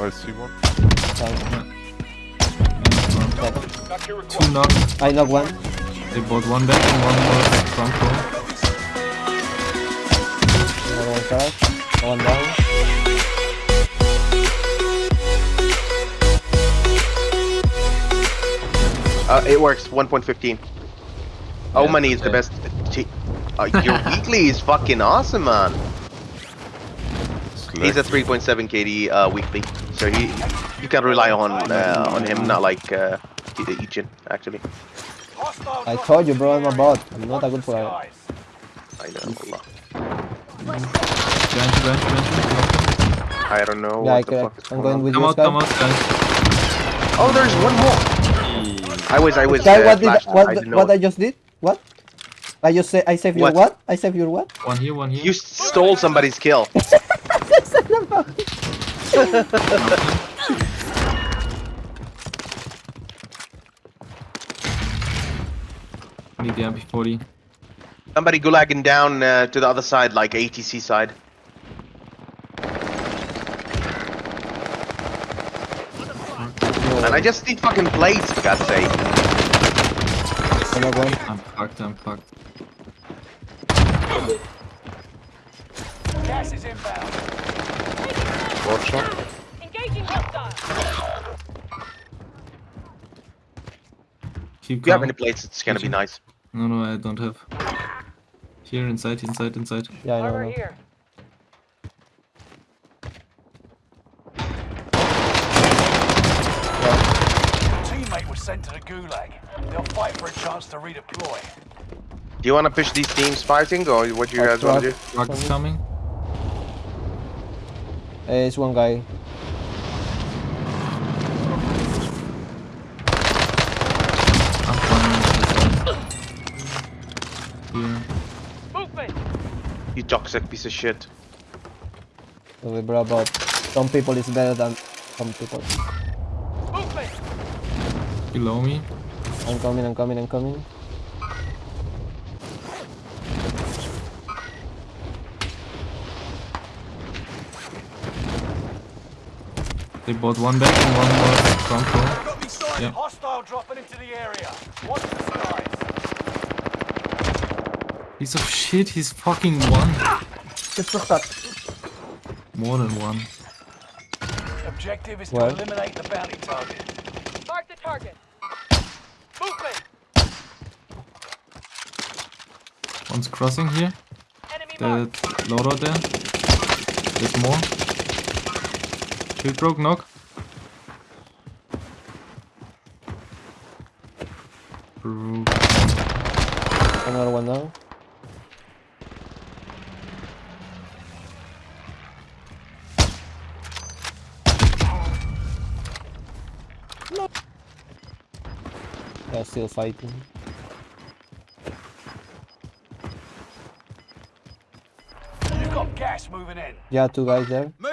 Oh, I see one. Two knock. I knock one. They bought one back and one more front row. Another one crash. One down. Uh, it works. 1.15. Oh, Yeah, money is the best. Uh, your weekly is fucking awesome, man. He's a 3.7 KD uh, weekly, so he you can rely on uh, on him, not like uh, Ichin actually. I told you, bro, I'm a bot. I'm not a good player. I know. Allah. Bench, bench, bench. I don't know Yeah, I what the can, fuck is I'm going going on. with Come you, out, come out, guys. Oh, there's one more. I was I was Sky, uh, what did flashed. what I didn't what I just did? What? I just say I saved your What? what? I saved your what? One here, one here. You stole somebody's kill. Need the MP40. Somebody gulagging down uh, to the other side, like ATC side. And I just need fucking plates, for God's sake. I knock one. I'm fucked, I'm fucked. Gas is inbound. Watch. Engaging hostile. Keep If you have any plates, it's gonna be nice. No, no, I don't have. Here, inside, inside, inside. Yeah, I know. I Armor know. here. Teammate was sent to the gulag. They'll fight for a chance to redeploy. Do you wanna push these teams fighting, or what do you guys wanna do? Rock coming. Eh, it's one guy. I'm flying. Here. Movement. You toxic piece of shit. So bro, but some people is better than some people. Movement. Below me. I'm coming, I'm coming, I'm coming. They bought one back and one more front row. Got me sighted. Yeah. Hostile dropping into the area. Watch the skies. Piece of shit, he's fucking one. Just for that. More than one. Objective is Well. to eliminate the bounty target. Mark the target. Movement. One's crossing here. Enemy The marked. loadout there. There's more. Shield broke, knock. Broke. Another one now. They're still fighting. You've got gas moving in. Yeah, two guys there. Moving on, shooter.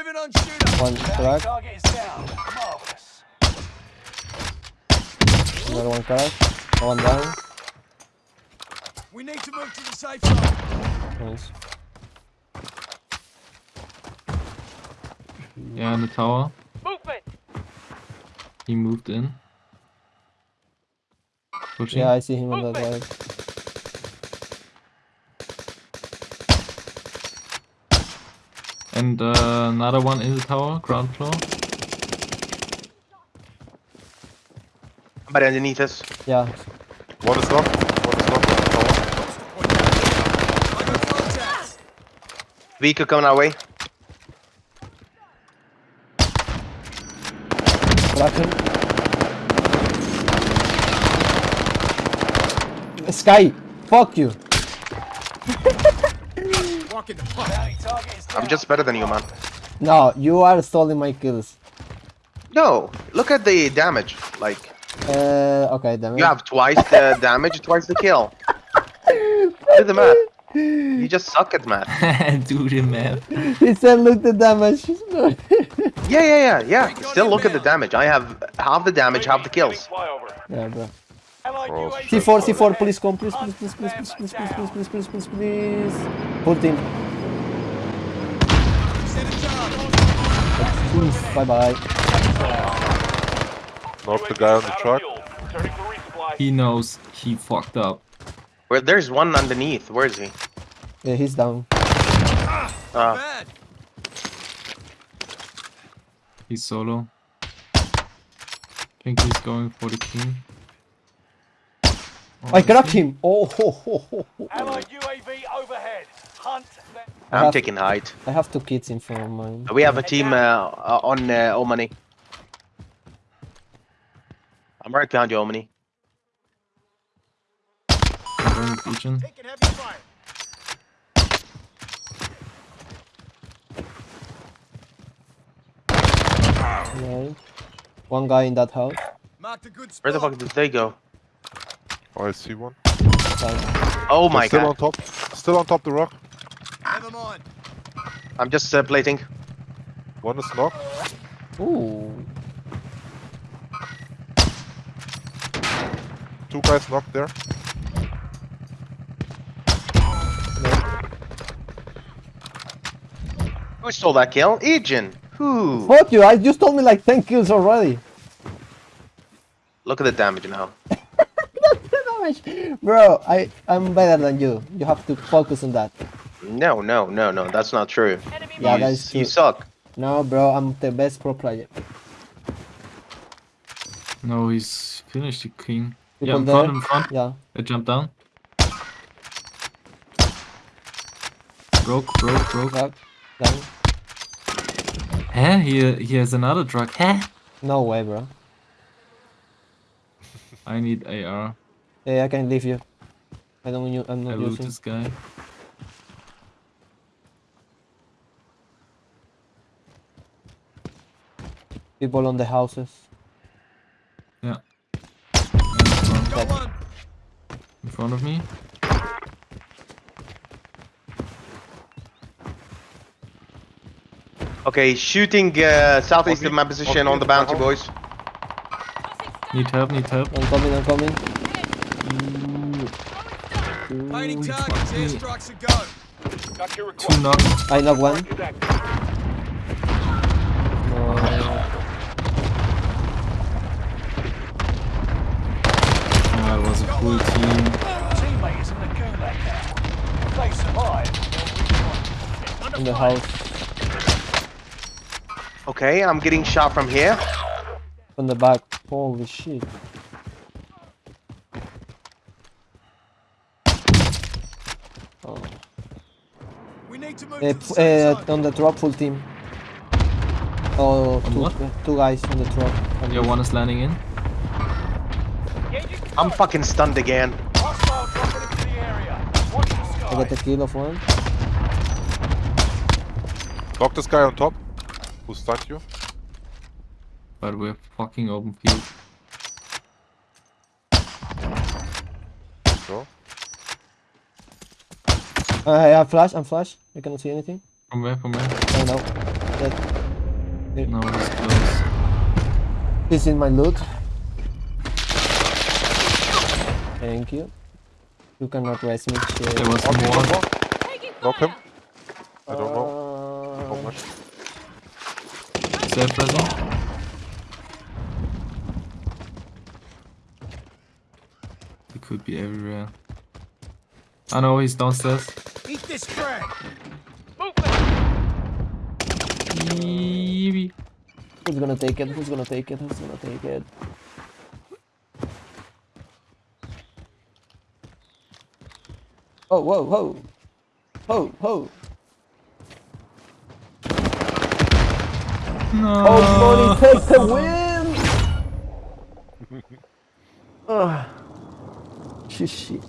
One Bounty crack, target is down. Marvelous. another one crack, one down. We need to move to the safe zone. Nice. Yeah, in the tower. Movement. He moved in. Pushing. Yeah, I see him on that side. And uh, another one in the tower, ground floor. Somebody underneath us. Yeah, One is knocked. One is knocked. Vehicle coming our way. Cracker. Sky, fuck you. Bounty target is down. I'm just better than you, man. No, you are stealing my kills. No, look at the damage. Like, Uh, okay, damn it. you have twice the damage, twice the kill. Do the math. You just suck at math. Do the math. He said, look at the damage. Yeah, yeah, yeah, yeah. Still look at the damage. I have half the damage, half the kills. yeah, bro. Allied Oh, UAV shit. C4, C4, please come, please, please, please, please, please, please, please, please, please, please, please, please. Full team. Bye bye. Knock the guy on the truck. He knows he fucked up. Where there's one underneath. Where is he? Yeah, he's down. Ah, He's solo. think he's going for the king. I cracked him. Oh, ho, ho, ho, ho. Allied UAV overhead. Hunt. I'm have- taking height. I have two kids in front of mine. We have a team uh, uh, on uh, Omani. I'm right behind you, Omani. I'm going with Legion. Right. One guy in that house. Where the fuck did they go? Oh, I see one. Sorry. Oh They're my still god. on top. Still on top the rock. I'm just uh, plating. One is knocked. Ooh. Two guys knocked there. Who stole that kill? Ejin. Who? Fuck you! I just told me like 10 kills already. Look at the damage now. Bro, I I'm better than you. You have to focus on that. No, no, no, no. That's not true. Enemy Yeah, you, that is you suck. No, bro, I'm the best pro player. No, he's finished the king. People yeah, in there. front, in front. Yeah. I jumped down. Broke, broke, broke. Back. Down. Huh? He, he has another drug. Huh? No way, bro. I need AR. Hey, I can leave you. I don't. u- I'm I not loot using. this guy. People on the houses. Yeah. In front, in front of me. Okay, shooting uh, southeast Okay, of my position okay, on the bounty, boys. Need help, need help. I'm coming. I'm coming. Painting Ooh, targets, airstrikes a go. Got your Two request. I knock one. Is active. No. It was a full team. Teammate in the gulag now. If they survive. In the house. Okay, I'm getting shot from here. From the back. Holy shit. Oh. We need to move Uh, to the uh, zone. on the truck, full team. Oh, On two, what? two guys on the truck. On Yeah, one is landing in. Engaging I'm fucking stunned again. Hostile dropping into the area. Watch the I got the kill of one. Knock this guy on top. Who stunned you? But we're fucking open field. No. Uh, I have flash. I'm flash. I cannot see anything. From where, from where? Oh no. Dead. No, he's close. He's in my loot. Thank you. You cannot rest me. Shit. There was One, more. one more. Knock him. I don't know how Uh, much. Self present. He could be everywhere. I know he's downstairs. Eat this frag. movement. Yeebie. Who's gonna take it? Who's gonna take it? Who's gonna take it? Oh, whoa, whoa. Ho, ho. No. Oh, Money take the win! Ugh. Shit, shit.